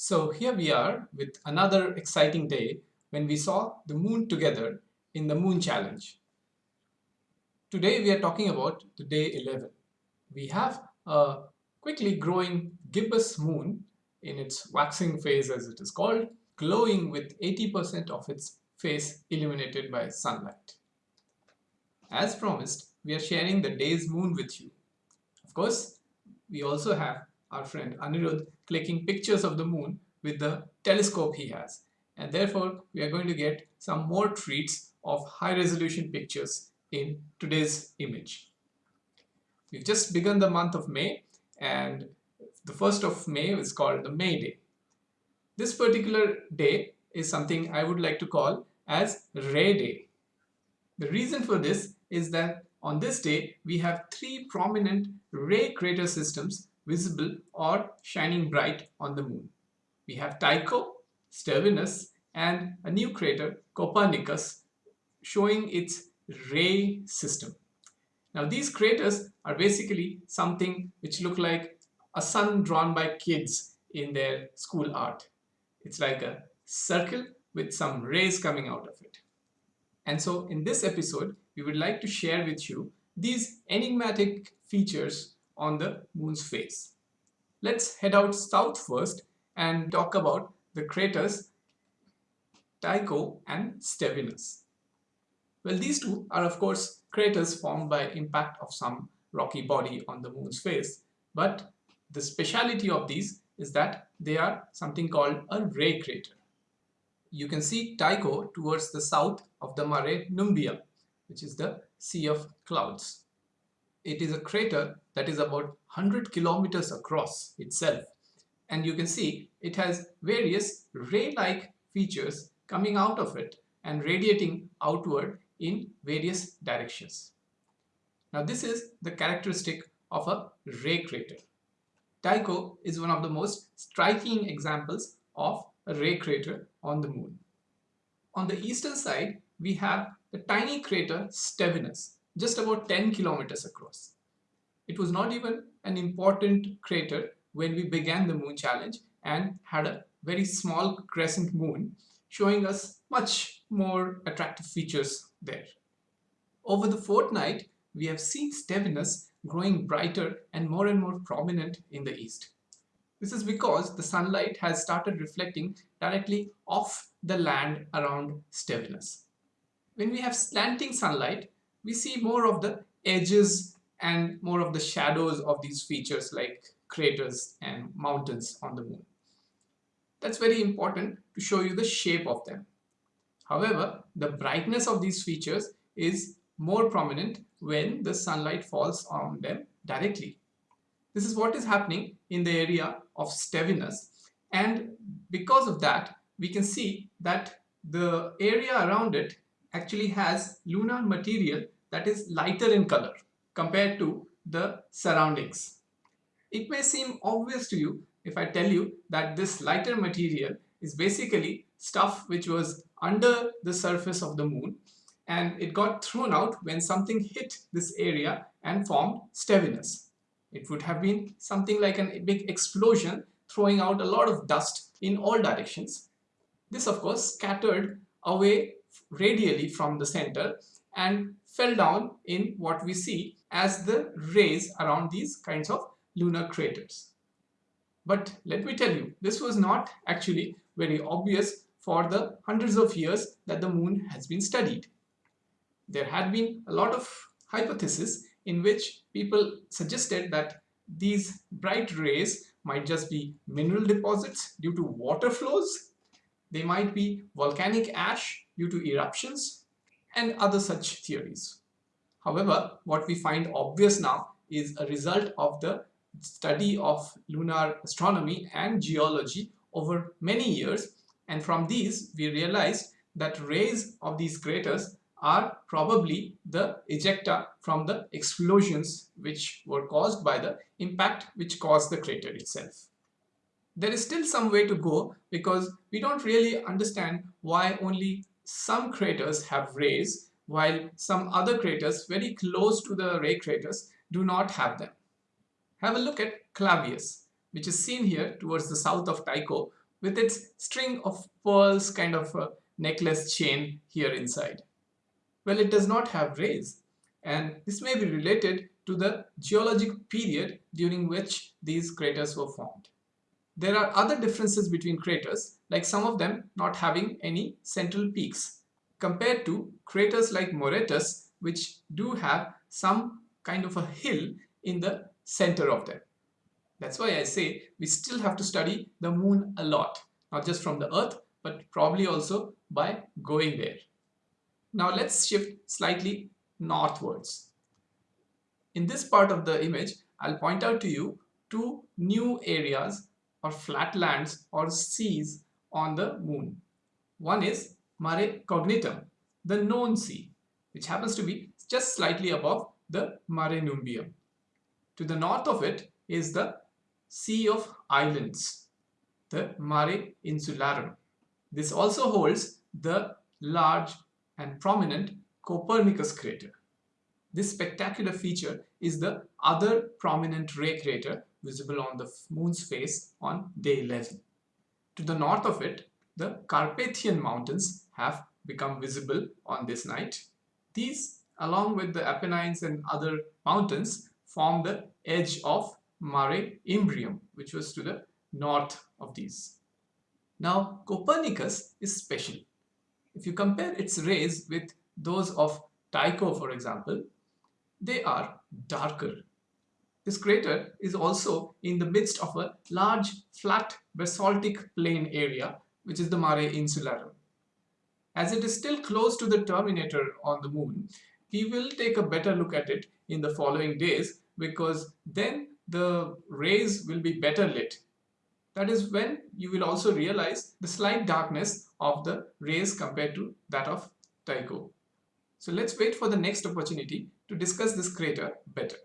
So here we are with another exciting day when we saw the moon together in the moon challenge. Today we are talking about the day 11. We have a quickly growing gibbous moon in its waxing phase as it is called, glowing with 80% of its face illuminated by sunlight. As promised, we are sharing the day's moon with you. Of course, we also have our friend Anirudh clicking pictures of the moon with the telescope he has. And therefore, we are going to get some more treats of high resolution pictures in today's image. We've just begun the month of May and the 1st of May is called the May Day. This particular day is something I would like to call as Ray Day. The reason for this is that on this day we have three prominent ray crater systems visible or shining bright on the moon. We have Tycho, Stevinus and a new crater Copernicus showing its ray system. Now these craters are basically something which look like a sun drawn by kids in their school art. It's like a circle with some rays coming out of it. And so in this episode, we would like to share with you these enigmatic features on the moon's face. Let's head out south first and talk about the craters Tycho and Stevinus. Well, these two are of course craters formed by impact of some rocky body on the moon's face, but the speciality of these is that they are something called a ray crater. You can see Tycho towards the south of the Mare Nubium, which is the Sea of Clouds. It is a crater that is about 100 kilometers across itself and you can see it has various ray-like features coming out of it and radiating outward in various directions. Now this is the characteristic of a ray crater. Tycho is one of the most striking examples of a ray crater on the moon. On the eastern side, we have the tiny crater Stevinus, just about 10 kilometers across. It was not even an important crater when we began the moon challenge and had a very small crescent moon showing us much more attractive features there. Over the fortnight, we have seen Stevinus growing brighter and more and more prominent in the east. This is because the sunlight has started reflecting directly off the land around Stevinus. When we have slanting sunlight, we see more of the edges and more of the shadows of these features like craters and mountains on the moon. That's very important to show you the shape of them. However, the brightness of these features is more prominent when the sunlight falls on them directly. This is what is happening in the area of Stevinus and because of that we can see that the area around it actually has lunar material that is lighter in color compared to the surroundings. It may seem obvious to you if I tell you that this lighter material is basically stuff which was under the surface of the moon and it got thrown out when something hit this area and formed Stevinus. It would have been something like a big explosion throwing out a lot of dust in all directions. This of course scattered away radially from the center and fell down in what we see as the rays around these kinds of lunar craters. But let me tell you, this was not actually very obvious for the hundreds of years that the moon has been studied. There had been a lot of hypotheses in which people suggested that these bright rays might just be mineral deposits due to water flows, they might be volcanic ash due to eruptions, and other such theories. However, what we find obvious now is a result of the study of lunar astronomy and geology over many years and from these we realized that rays of these craters are probably the ejecta from the explosions which were caused by the impact which caused the crater itself. There is still some way to go because we don't really understand why only some craters have rays while some other craters very close to the ray craters do not have them. Have a look at Clavius, which is seen here towards the south of Tycho, with its string of pearls kind of a necklace chain here inside. Well, it does not have rays and this may be related to the geologic period during which these craters were formed. There are other differences between craters, like some of them not having any central peaks, compared to craters like Moretus, which do have some kind of a hill in the center of them. That's why I say we still have to study the moon a lot, not just from the earth, but probably also by going there. Now let's shift slightly northwards. In this part of the image, I'll point out to you two new areas or flatlands or seas on the moon. One is Mare Cognitum, the known sea, which happens to be just slightly above the Mare Nubium. To the north of it is the Sea of Islands, the Mare Insularum. This also holds the large and prominent Copernicus crater. This spectacular feature is the other prominent ray crater visible on the moon's face on day 11. To the north of it, the Carpathian Mountains have become visible on this night. These, along with the Apennines and other mountains, form the edge of Mare Imbrium, which was to the north of these. Now, Copernicus is special. If you compare its rays with those of Tycho, for example, they are darker. This crater is also in the midst of a large flat basaltic plain area, which is the Mare Insularum. As it is still close to the terminator on the moon, we will take a better look at it in the following days because then the rays will be better lit. That is when you will also realize the slight darkness of the rays compared to that of Tycho. So let's wait for the next opportunity to discuss this crater better.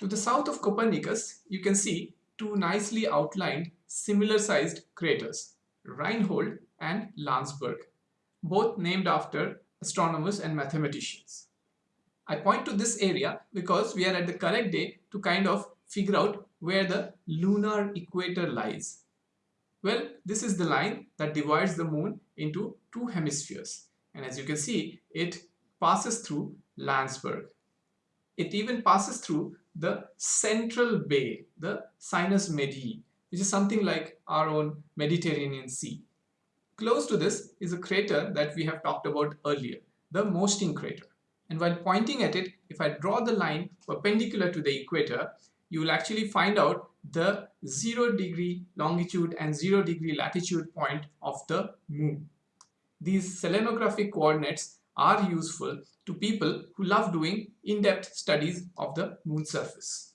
To the south of Copernicus, you can see two nicely outlined similar sized craters, Reinhold and Landsberg, both named after astronomers and mathematicians. I point to this area because we are at the correct day to kind of figure out where the lunar equator lies. Well, this is the line that divides the moon into two hemispheres. And as you can see, it passes through Landsberg. It even passes through the central bay, the Sinus Medii, which is something like our own Mediterranean Sea. Close to this is a crater that we have talked about earlier, the Mosting crater. And while pointing at it, if I draw the line perpendicular to the equator, you will actually find out the 0 degree longitude and 0 degree latitude point of the moon. These selenographic coordinates are useful to people who love doing in-depth studies of the moon surface.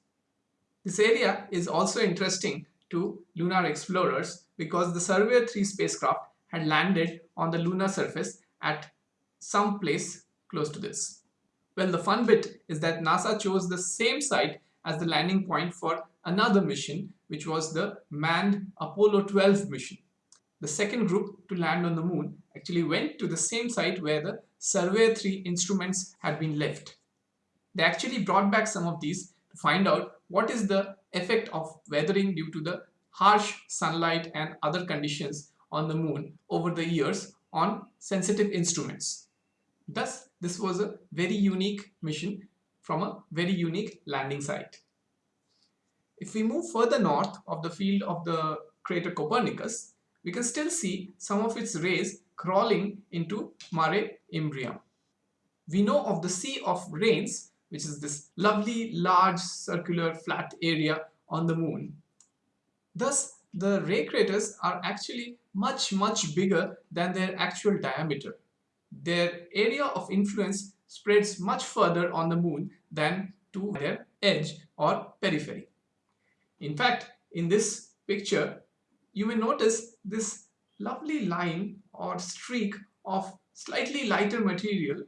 This area is also interesting to lunar explorers because the Surveyor 3 spacecraft had landed on the lunar surface at some place close to this. Well, the fun bit is that NASA chose the same site as the landing point for another mission, which was the manned Apollo 12 mission. The second group to land on the moon actually went to the same site where the Surveyor 3 instruments had been left. They actually brought back some of these to find out what is the effect of weathering due to the harsh sunlight and other conditions on the moon over the years on sensitive instruments. Thus, this was a very unique mission from a very unique landing site. If we move further north of the field of the crater Copernicus, we can still see some of its rays crawling into Mare Imbrium. We know of the Sea of Rains, which is this lovely large circular flat area on the moon. Thus, the ray craters are actually much much bigger than their actual diameter. Their area of influence spreads much further on the moon than to their edge or periphery. In fact, in this picture, you may notice this lovely line or streak of slightly lighter material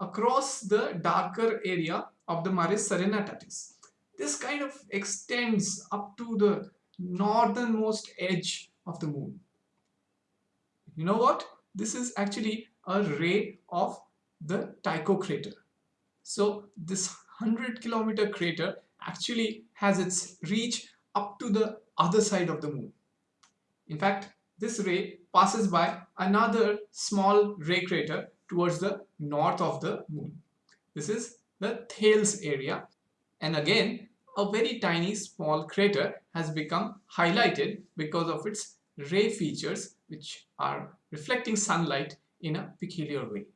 across the darker area of the Maris Serenitatis. This kind of extends up to the northernmost edge of the moon. You know what? This is actually a ray of the Tycho crater. So this 100 kilometer crater actually has its reach up to the other side of the moon. In fact, this ray passes by another small ray crater towards the north of the moon. This is the Thales area and again a very tiny small crater has become highlighted because of its ray features which are reflecting sunlight in a peculiar way.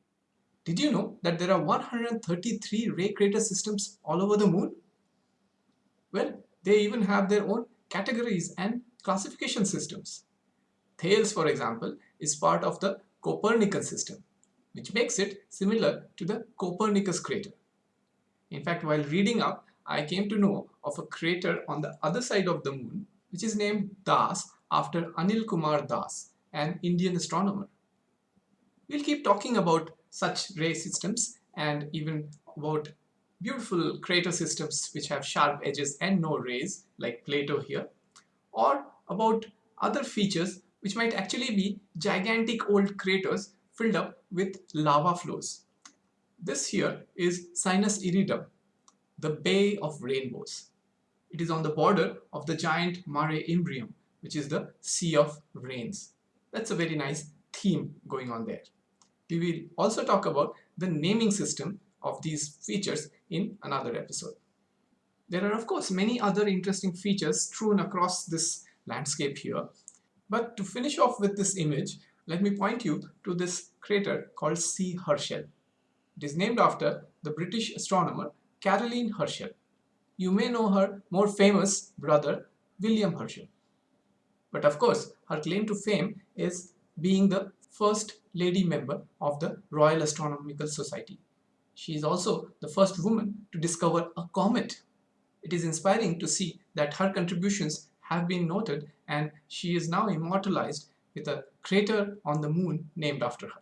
Did you know that there are 133 ray crater systems all over the moon? Well, they even have their own categories and classification systems. Thales, for example, is part of the Copernican system, which makes it similar to the Copernicus crater. In fact, while reading up, I came to know of a crater on the other side of the moon, which is named Das after Anil Kumar Das, an Indian astronomer. We'll keep talking about such ray systems and even about beautiful crater systems which have sharp edges and no rays like Plato here or about other features which might actually be gigantic old craters filled up with lava flows. This here is Sinus Iridum, the Bay of Rainbows. It is on the border of the giant Mare Imbrium, which is the Sea of Rains. That's a very nice theme going on there. We will also talk about the naming system of these features in another episode. There are of course many other interesting features strewn across this landscape here. But to finish off with this image, let me point you to this crater called C. Herschel. It is named after the British astronomer Caroline Herschel. You may know her more famous brother William Herschel. But of course, her claim to fame is being the first lady member of the Royal Astronomical Society. She is also the first woman to discover a comet. It is inspiring to see that her contributions have been noted and she is now immortalized with a crater on the moon named after her.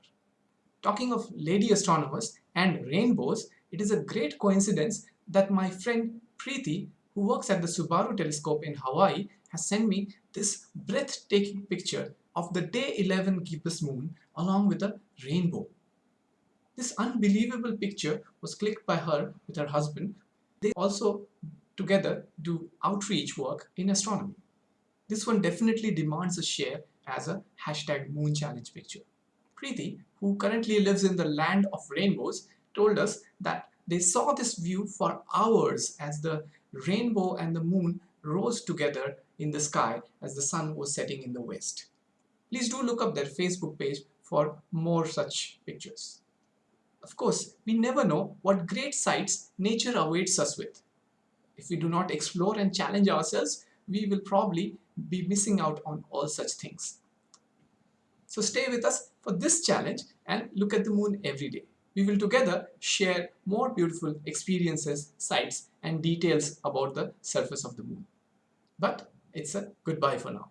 Talking of lady astronomers and rainbows, it is a great coincidence that my friend Preeti, who works at the Subaru telescope in Hawaii, has sent me this breathtaking picture of the day 11 gibbous moon along with a rainbow. This unbelievable picture was clicked by her with her husband. They also together do outreach work in astronomy. This one definitely demands a share as a hashtag moon challenge picture. Preeti, who currently lives in the land of rainbows, told us that they saw this view for hours as the rainbow and the moon rose together in the sky as the sun was setting in the west. Please do look up their Facebook page for more such pictures. Of course, we never know what great sights nature awaits us with. If we do not explore and challenge ourselves, we will probably be missing out on all such things. So stay with us for this challenge and look at the moon every day. We will together share more beautiful experiences, sights and details about the surface of the moon. But it's a goodbye for now.